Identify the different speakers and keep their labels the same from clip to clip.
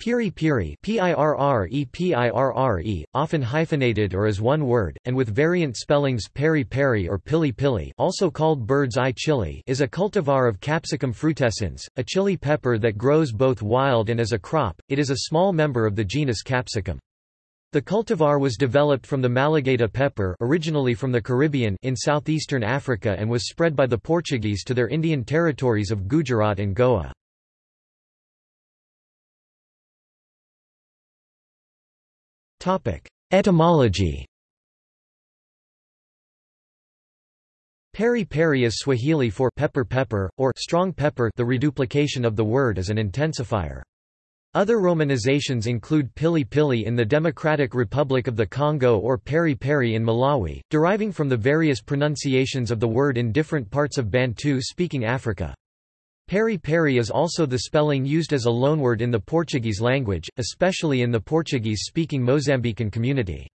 Speaker 1: Piri piri P-I-R-R-E often hyphenated or as one word, and with variant spellings peri peri or pili pili also called bird's eye chili is a cultivar of Capsicum frutescens, a chili pepper that grows both wild and as a crop, it is a small member of the genus Capsicum. The cultivar was developed from the Malagueta pepper originally from the Caribbean in southeastern Africa and was spread by the Portuguese to their Indian territories of Gujarat and Goa. Etymology Peri peri is Swahili for pepper pepper, or strong pepper the reduplication of the word as an intensifier. Other romanizations include pili pili in the Democratic Republic of the Congo or peri peri in Malawi, deriving from the various pronunciations of the word in different parts of Bantu-speaking Africa. Peri peri is also the spelling used as a loanword in the Portuguese language, especially in the Portuguese-speaking Mozambican community.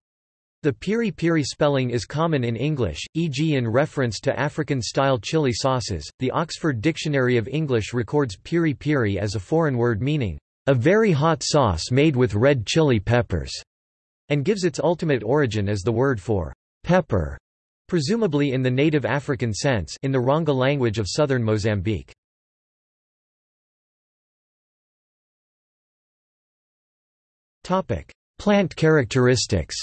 Speaker 1: The piri piri spelling is common in English, e.g. in reference to African-style chili sauces. The Oxford Dictionary of English records piri piri as a foreign word meaning, a very hot sauce made with red chili peppers, and gives its ultimate origin as the word for pepper, presumably in the native African sense in the Ronga language of southern Mozambique. Plant characteristics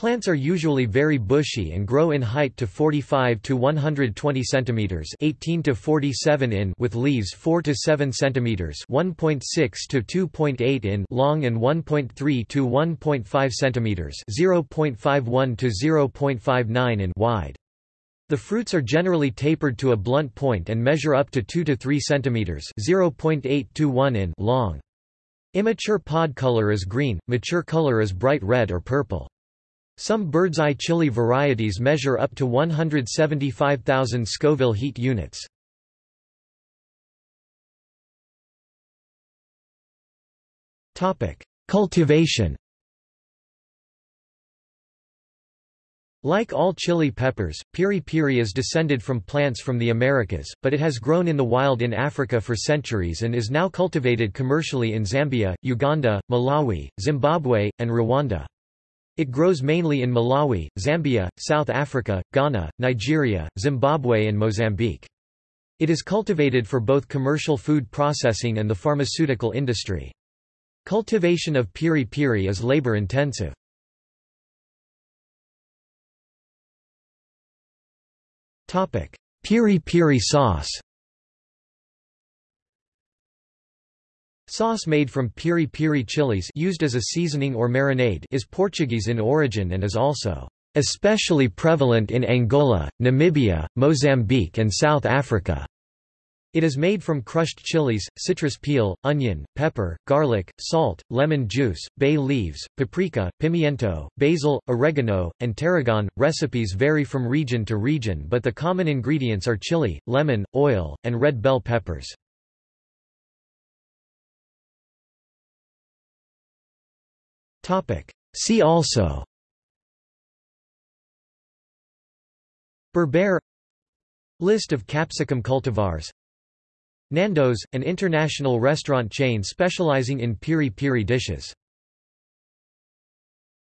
Speaker 1: Plants are usually very bushy and grow in height to 45 to 120 centimeters, 18 to 47 in, with leaves 4 to 7 centimeters, 1.6 to 2.8 in, long and 1.3 to 1.5 centimeters, 0.51 to 0.59 in, wide. The fruits are generally tapered to a blunt point and measure up to 2 to 3 cm 0.8 to 1 in long. Immature pod color is green, mature color is bright red or purple. Some bird's eye chili varieties measure up to 175,000 Scoville heat units. Cultivation Like all chili peppers, piri piri is descended from plants from the Americas, but it has grown in the wild in Africa for centuries and is now cultivated commercially in Zambia, Uganda, Malawi, Zimbabwe, and Rwanda. It grows mainly in Malawi, Zambia, South Africa, Ghana, Nigeria, Zimbabwe and Mozambique. It is cultivated for both commercial food processing and the pharmaceutical industry. Cultivation of piri piri is labor-intensive. Piri piri sauce Sauce made from piri piri chilies used as a seasoning or marinade is Portuguese in origin and is also especially prevalent in Angola, Namibia, Mozambique and South Africa. It is made from crushed chilies, citrus peel, onion, pepper, garlic, salt, lemon juice, bay leaves, paprika, pimiento, basil, oregano, and tarragon. Recipes vary from region to region, but the common ingredients are chili, lemon, oil, and red bell peppers. Topic: See also Berber List of capsicum cultivars Nando's, an international restaurant chain specializing in piri-piri dishes